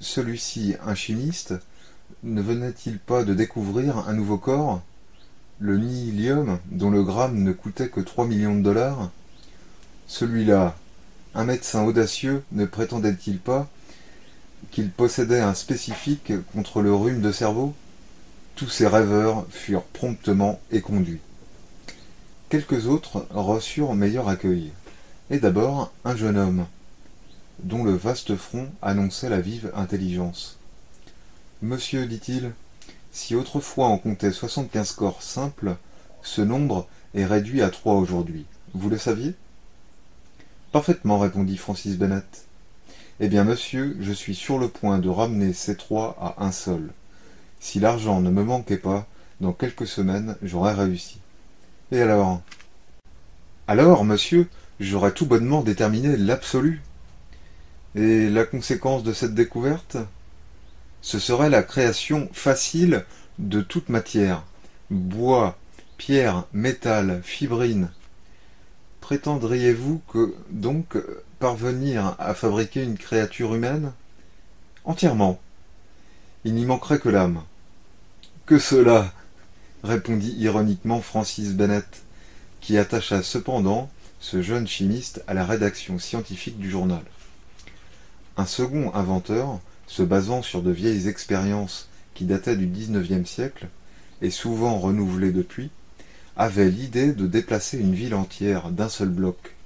celui-ci un chimiste ne venait-il pas de découvrir un nouveau corps? Le nihilium dont le gramme ne coûtait que trois millions de dollars? Celui-là un médecin audacieux ne prétendait-il pas qu'il possédait un spécifique contre le rhume de cerveau? Tous ces rêveurs furent promptement éconduits quelques autres reçurent meilleur accueil. Et d'abord un jeune homme dont le vaste front annonçait la vive intelligence. Monsieur dit-il si autrefois on comptait soixante-quinze corps simples ce nombre est réduit à trois aujourd'hui. Vous le saviez? Parfaitement répondit francis bennett eh bien monsieur je suis sur le point de ramener ces trois à un seul. Si l'argent ne me manquait pas dans quelques semaines j'aurais réussi. Et alors? Alors monsieur j'aurais tout bonnement déterminé l'absolu et la conséquence de cette découverte ce serait la création facile de toute matière. Bois pierre métal fibrine. Prétendriez-vous que donc parvenir à fabriquer une créature humaine? Entièrement. Il n'y manquerait que l'âme. Que cela? répondit ironiquement francis bennett qui attacha cependant ce jeune chimiste à la rédaction scientifique du journal un second inventeur se basant sur de vieilles expériences qui dataient du dix-neuvième siècle et souvent renouvelées depuis avait l'idée de déplacer une ville entière d'un seul bloc.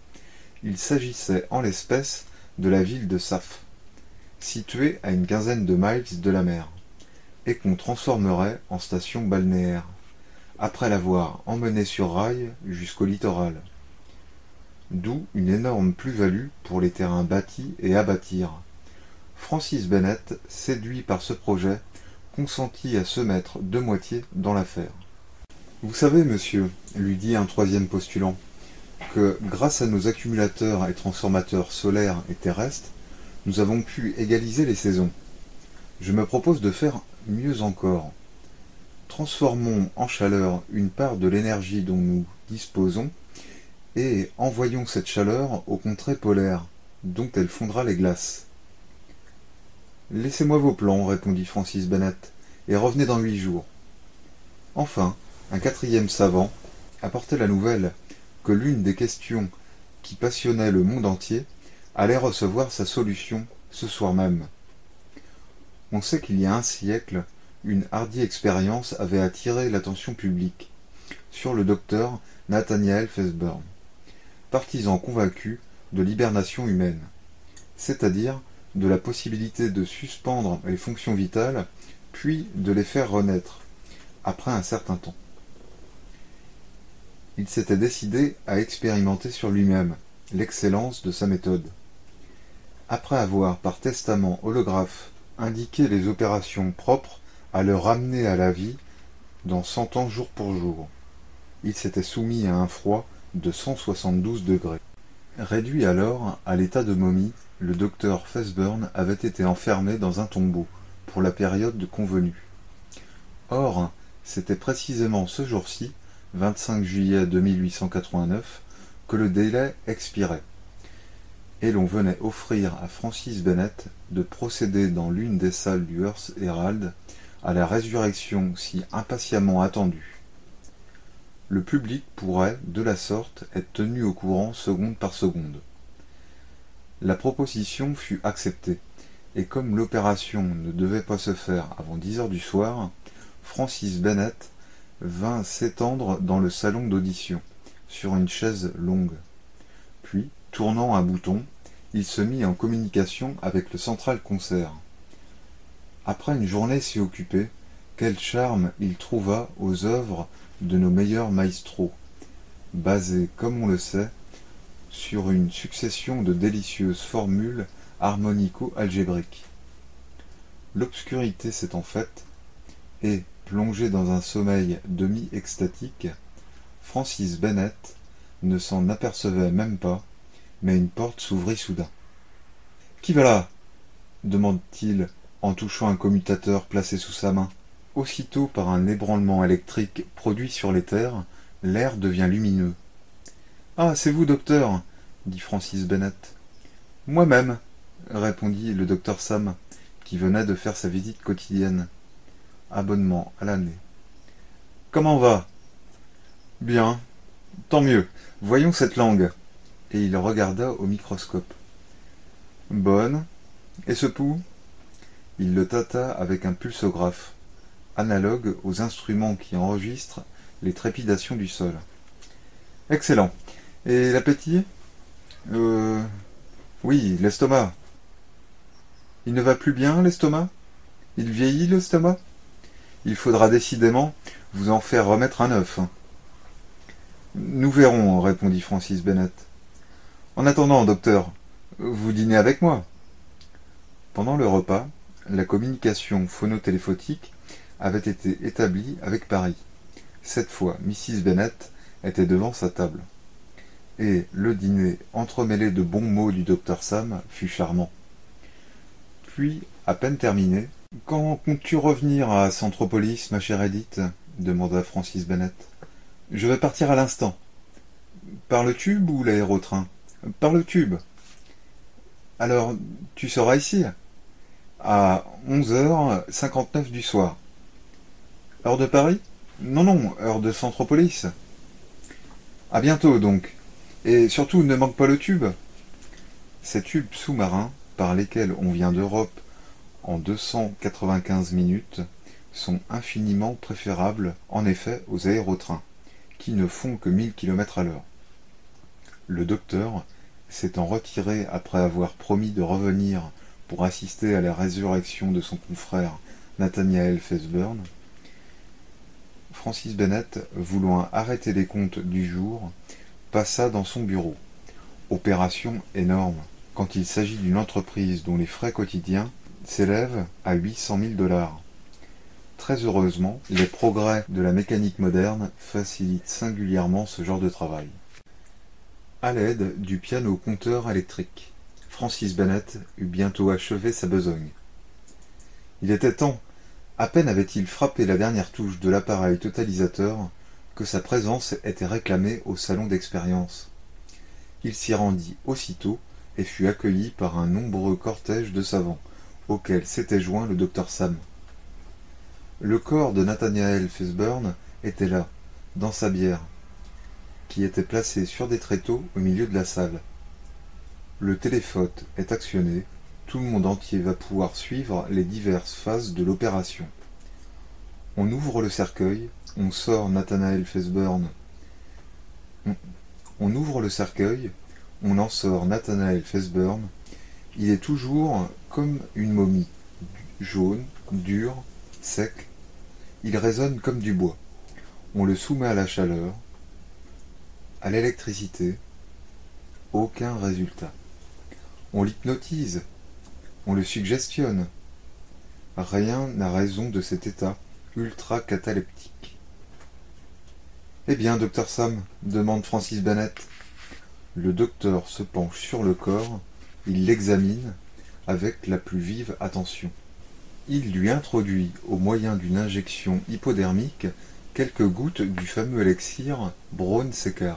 Il s'agissait en l'espèce de la ville de Saf, située à une quinzaine de miles de la mer et qu'on transformerait en station balnéaire après l'avoir emmenée sur rail jusqu'au littoral d'où une énorme plus-value pour les terrains bâtis et à bâtir. Francis bennett séduit par ce projet consentit à se mettre de moitié dans l'affaire vous savez monsieur lui dit un troisième postulant que grâce à nos accumulateurs et transformateurs solaires et terrestres nous avons pu égaliser les saisons. Je me propose de faire mieux encore. Transformons en chaleur une part de l'énergie dont nous disposons et envoyons cette chaleur aux contrées polaires dont elle fondra les glaces. Laissez-moi vos plans répondit francis bennett et revenez dans huit jours. Enfin un quatrième savant apportait la nouvelle que l'une des questions qui passionnaient le monde entier allait recevoir sa solution ce soir même. On sait qu'il y a un siècle une hardie expérience avait attiré l'attention publique sur le docteur nathaniel Fesburn, partisan convaincu de l'hibernation humaine c'est-à-dire de la possibilité de suspendre les fonctions vitales puis de les faire renaître après un certain temps. Il s'était décidé à expérimenter sur lui-même l'excellence de sa méthode. Après avoir par testament holographe indiqué les opérations propres à le ramener à la vie dans cent ans jour pour jour il s'était soumis à un froid de cent soixante-douze degrés. Réduit alors à l'état de momie le docteur Fesburn avait été enfermé dans un tombeau pour la période convenue. Or c'était précisément ce jour-ci 25 juillet 2889 que le délai expirait. Et l'on venait offrir à Francis Bennett de procéder dans l'une des salles du Hearst Herald à la résurrection si impatiemment attendue. Le public pourrait, de la sorte, être tenu au courant seconde par seconde. La proposition fut acceptée, et comme l'opération ne devait pas se faire avant dix heures du soir, Francis Bennett vint s'étendre dans le salon d'audition, sur une chaise longue. Puis, tournant un bouton, il se mit en communication avec le central concert. Après une journée si occupée, quel charme il trouva aux œuvres de nos meilleurs maestros, basées, comme on le sait, sur une succession de délicieuses formules harmonico-algébriques. L'obscurité s'étant faite, et, plongé dans un sommeil demi-extatique, Francis Bennett ne s'en apercevait même pas, mais une porte s'ouvrit soudain. Qui va là? demande-t-il en touchant un commutateur placé sous sa main. Aussitôt, par un ébranlement électrique produit sur les terres, l'air devient lumineux. Ah, c'est vous, docteur dit Francis Bennett. Moi-même, répondit le docteur Sam, qui venait de faire sa visite quotidienne. Abonnement à l'année. Comment va? Bien. Tant mieux. Voyons cette langue. Et il regarda au microscope. Bonne. Et ce pouls Il le tâta avec un pulsographe, analogue aux instruments qui enregistrent les trépidations du sol. Excellent. Et l'appétit? Euh. Oui, l'estomac. Il ne va plus bien, l'estomac? Il vieillit, l'estomac? Il faudra décidément vous en faire remettre un œuf. Nous verrons, répondit Francis Bennett. En attendant, docteur, vous dînez avec moi. Pendant le repas, la communication phonotéléphotique avait été établie avec Paris. Cette fois, Mrs. Bennet était devant sa table. Et le dîner, entremêlé de bons mots du docteur Sam, fut charmant. Puis, à peine terminé, Quand comptes-tu revenir à Centropolis, ma chère Edith? demanda Francis Bennett. Je vais partir à l'instant. Par le tube ou l'aérotrain Par le tube. Alors, tu seras ici À onze heures cinquante-neuf du soir. Heure de Paris Non, non, heure de Centropolis. À bientôt, donc. Et surtout, ne manque pas le tube. Ces tubes sous-marins, par lesquels on vient d'Europe en deux cent quatre-vingt-quinze minutes, sont infiniment préférables, en effet, aux aérotrains, qui ne font que mille kilomètres à l'heure. Le docteur, s'étant retiré après avoir promis de revenir pour assister à la résurrection de son confrère Nathaniel Fesburn, Francis Bennett, voulant arrêter les comptes du jour, passa dans son bureau. Opération énorme, quand il s'agit d'une entreprise dont les frais quotidiens s'élèvent à huit cent mille dollars. Très heureusement, les progrès de la mécanique moderne facilitent singulièrement ce genre de travail. À l'aide du piano compteur électrique, Francis Bennett eut bientôt achevé sa besogne. Il était temps. À peine avait-il frappé la dernière touche de l'appareil totalisateur que sa présence était réclamée au salon d'expérience. Il s'y rendit aussitôt et fut accueilli par un nombreux cortège de savants, auquel s'était joint le docteur Sam. Le corps de Nathaniel Fesburn était là, dans sa bière, qui était placé sur des tréteaux au milieu de la salle. Le téléphone est actionné, tout le monde entier va pouvoir suivre les diverses phases de l'opération. On ouvre le cercueil, on sort Nathanael Fesburn. On, ouvre le cercueil, on en sort Nathanael Fesburn. Il est toujours comme une momie, jaune, dur, sec. Il résonne comme du bois. On le soumet à la chaleur, à l'électricité. Aucun résultat. On l'hypnotise, on le suggestionne. Rien n'a raison de cet état ultra-cataleptique. Eh bien, docteur Sam demande Francis Bennett. Le docteur se penche sur le corps, il l'examine avec la plus vive attention. Il lui introduit, au moyen d'une injection hypodermique, quelques gouttes du fameux élixir Braun Secker,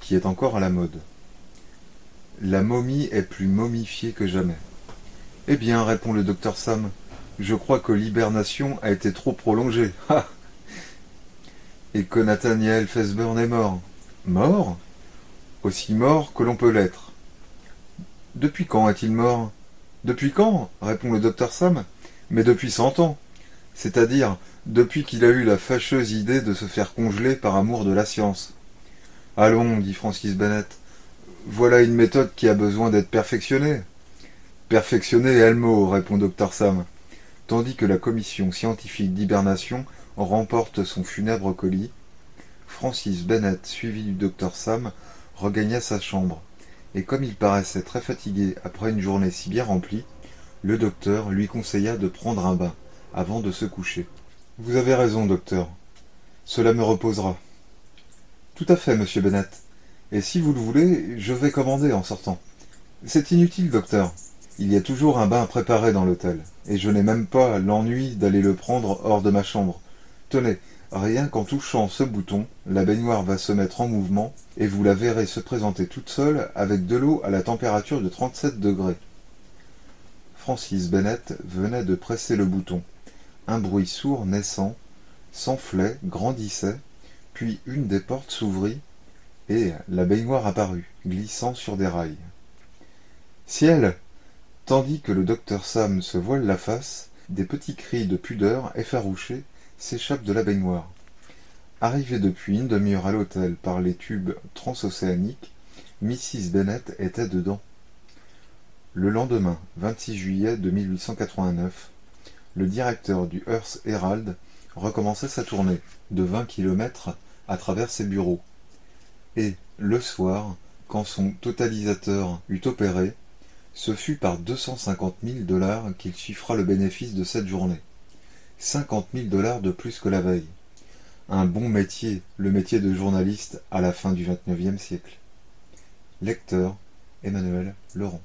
qui est encore à la mode. La momie est plus momifiée que jamais. Eh bien, répond le docteur Sam, je crois que l'hibernation a été trop prolongée. Et que Nathaniel Fesburn est mort. Mort? Aussi mort que l'on peut l'être. Depuis quand est-il mort? Depuis quand? répond le docteur Sam. Mais depuis cent ans. C'est-à-dire depuis qu'il a eu la fâcheuse idée de se faire congeler par amour de la science. Allons, dit Francis Bennett, voilà une méthode qui a besoin d'être perfectionnée. Perfectionnée est le mot, répond Dr Sam, tandis que la commission scientifique d'hibernation remporte son funèbre colis. Francis Bennett, suivi du docteur Sam, regagna sa chambre, et comme il paraissait très fatigué après une journée si bien remplie, le docteur lui conseilla de prendre un bain avant de se coucher. Vous avez raison, docteur. Cela me reposera. Tout à fait, monsieur Bennett. Et si vous le voulez, je vais commander en sortant. C'est inutile, docteur. Il y a toujours un bain préparé dans l'hôtel, et je n'ai même pas l'ennui d'aller le prendre hors de ma chambre. Tenez, rien qu'en touchant ce bouton, la baignoire va se mettre en mouvement, et vous la verrez se présenter toute seule avec de l'eau à la température de 37 degrés. Francis Bennett venait de presser le bouton. Un bruit sourd naissant s'enflait, grandissait, puis une des portes s'ouvrit, et la baignoire apparut, glissant sur des rails. Ciel Tandis que le docteur Sam se voile la face, des petits cris de pudeur effarouchés s'échappent de la baignoire. Arrivée depuis une demi-heure à l'hôtel par les tubes transocéaniques, Mrs. Bennet était dedans. Le lendemain, 26 juillet de 1889, le directeur du Earth Herald recommençait sa tournée de vingt kilomètres à travers ses bureaux. Et, le soir, quand son totalisateur eut opéré, ce fut par deux cent cinquante mille dollars qu'il chiffra le bénéfice de cette journée. Cinquante mille dollars de plus que la veille. Un bon métier, le métier de journaliste à la fin du XXIXe siècle. Lecteur Emmanuel Laurent.